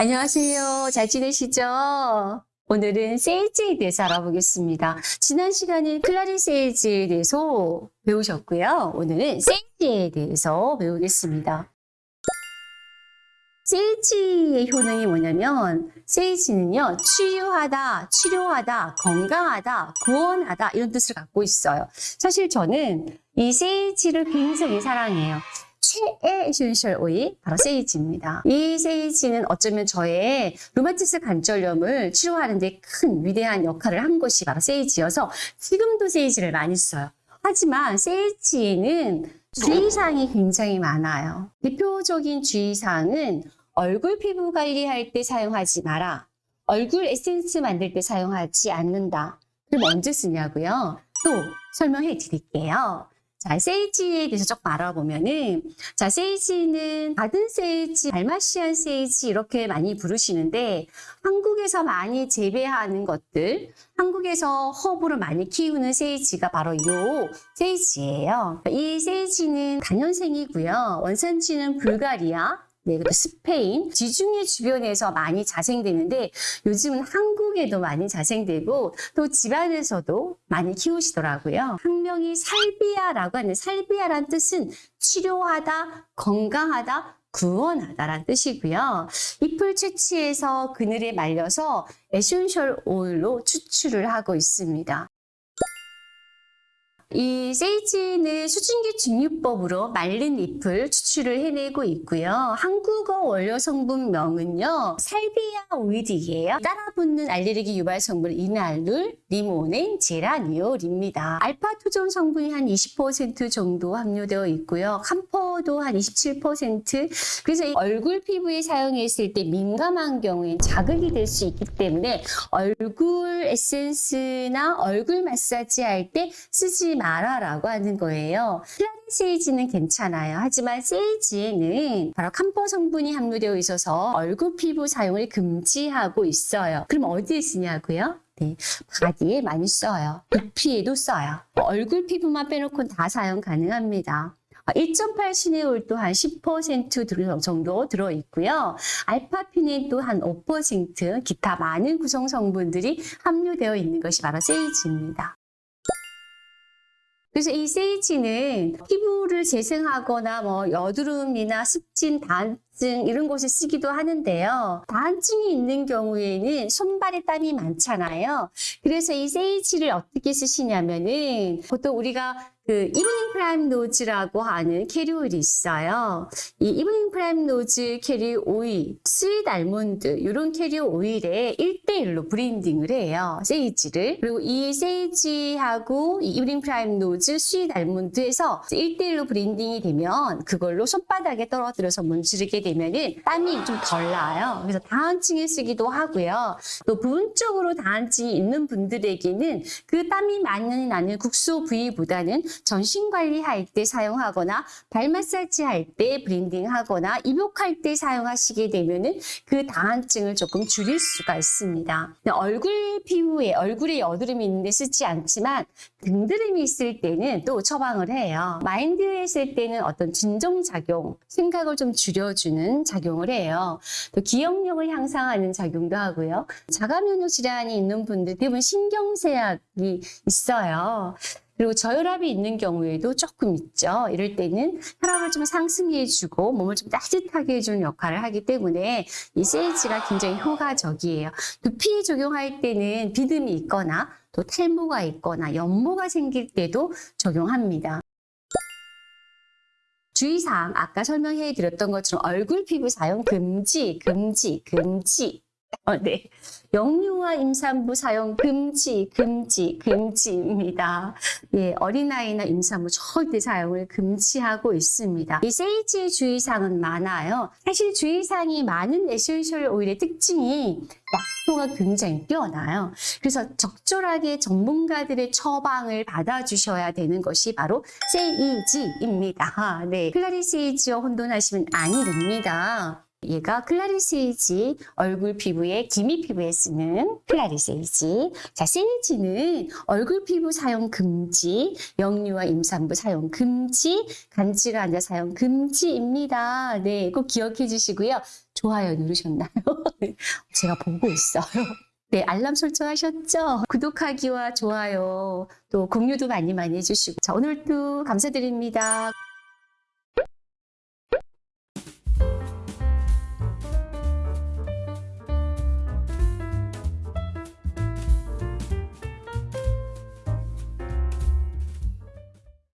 안녕하세요. 잘 지내시죠? 오늘은 세일즈에 대해서 알아보겠습니다. 지난 시간에 클라리 세일즈에 대해서 배우셨고요. 오늘은 세일즈에 대해서 배우겠습니다. 세이지의 효능이 뭐냐면 세이지는요 치유하다, 치료하다, 건강하다, 구원하다 이런 뜻을 갖고 있어요. 사실 저는 이 세이지를 굉장히 사랑해요. 최애 essential 오일 바로 세이지입니다. 이 세이지는 어쩌면 저의 류마티스 관절염을 치료하는 데 큰 위대한 역할을 한 것이 바로 세이지여서 지금도 세이지를 많이 써요. 하지만 세이지에는 주의사항이 굉장히 많아요. 대표적인 주의사항은 얼굴 피부 관리할 때 사용하지 마라. 얼굴 에센스 만들 때 사용하지 않는다. 그럼 언제 쓰냐고요? 또 설명해 드릴게요. 자, 세이지에 대해서 조금 알아보면은, 자, 세이지는 가든 세이지, 달마시안 세이지 이렇게 많이 부르시는데, 한국에서 많이 재배하는 것들, 한국에서 허브를 많이 키우는 세이지가 바로 요 세이지예요. 이 세이지는 단연생이고요. 원산지는 불가리아, 네, 그리고 스페인, 지중해 주변에서 많이 자생되는데 요즘은 한국에도 많이 자생되고 또 집안에서도 많이 키우시더라고요. 학명이 살비아라고 하는 살비아란 뜻은 치료하다, 건강하다, 구원하다라는 뜻이고요. 잎을 채취해서 그늘에 말려서 essential 오일로 추출을 하고 있습니다. 이 세이지는 수증기 증류법으로 말린 잎을 추출을 해내고 있고요. 한국어 원료 성분명은요. 살비아 오일이에요. 따라붙는 알레르기 유발 성분 리날룰, 리모넨, 제라니올입니다. 알파투존 성분이 한 20% 정도 함유되어 있고요. 캄퍼도 한 27%. 그래서 얼굴 피부에 사용했을 때 민감한 경우엔 자극이 될 수 있기 때문에 얼굴 에센스나 얼굴 마사지 할 때 쓰지 마라라고 하는 거예요. 클라리 세이지는 괜찮아요. 하지만 세이지에는 바로 캄퍼 성분이 함유되어 있어서 얼굴 피부 사용을 금지하고 있어요. 그럼 어디에 쓰냐고요? 네, 바디에 많이 써요. 두피에도 써요. 얼굴 피부만 빼놓고 다 사용 가능합니다. 1.8 시네올도 한10% 정도 들어있고요. 알파피넨도 한5% 기타 많은 구성 성분들이 함유되어 있는 것이 바로 세이지입니다. 그래서 이 세이지는 피부를 재생하거나 뭐 여드름이나 습진, 다한증 이런 곳에 쓰기도 하는데요. 다한증이 있는 경우에는 손발에 땀이 많잖아요. 그래서 이 세이지를 어떻게 쓰시냐면은 보통 우리가 그 evening primrose라고 하는 캐리 오일이 있어요. 이 evening primrose carrier 오일, sweet almond 이런 캐리 오일에 1대1로 blending을 해요. 세이지를. 그리고 이 세이지하고 이 evening primrose, sweet almond에서 1대1로 blending이 되면 그걸로 손바닥에 떨어뜨려서 문지르게 되면 땀이 좀 덜 나요. 그래서 다한증에 쓰기도 하고요. 또 부분적으로 다한증이 있는 분들에게는 그 땀이 많이 나는 국소 부위보다는 전신 관리할 때 사용하거나 발 마사지 할 때 blending하거나 입욕할 때 사용하시게 되면은 그 다한증을 조금 줄일 수가 있습니다. 얼굴 피부에 얼굴에 여드름이 있는데 쓰지 않지만 등드름이 있을 때는 또 처방을 해요. 마인드에 있을 때는 어떤 진정 작용, 생각을 좀 줄여주는 작용을 해요. 또 기억력을 향상하는 작용도 하고요. 자가 면역 질환이 있는 분들 대부분 신경쇠약이 있어요. 그리고 저혈압이 있는 경우에도 조금 있죠. 이럴 때는 혈압을 좀 상승해 주고 몸을 좀 따뜻하게 해주는 역할을 하기 때문에 이 세이지가 굉장히 효과적이에요. 두피에 적용할 때는 비듬이 있거나 또 탈모가 있거나 연모가 생길 때도 적용합니다. 주의사항 아까 설명해 드렸던 것처럼 얼굴 피부 사용 금지, 금지, 금지. 어, 네. 영유아 임산부 사용 금지, 금지, 금지입니다. 예, 어린아이나 임산부 절대 사용을 금지하고 있습니다. 이 세이지의 주의사항은 많아요. 사실 주의사항이 많은 에센셜 오일의 특징이 약효가 굉장히 뛰어나요. 그래서 적절하게 전문가들의 처방을 받아주셔야 되는 것이 바로 세이지입니다. 네, 클라리 세이지와 혼돈하시면 아니 됩니다. 얘가 클라리 세이지 얼굴 피부에 기미 피부에 쓰는 클라리 세이지 자 세이지는 얼굴 피부 사용 금지 영유아 임산부 사용 금지 간질 환자 사용 금지입니다 네꼭 기억해 주시고요 좋아요 누르셨나요? 제가 보고 있어요. 네, 알람 설정하셨죠? 구독하기와 좋아요, 또 공유도 많이 많이 해주시고. 자, 오늘도 감사드립니다.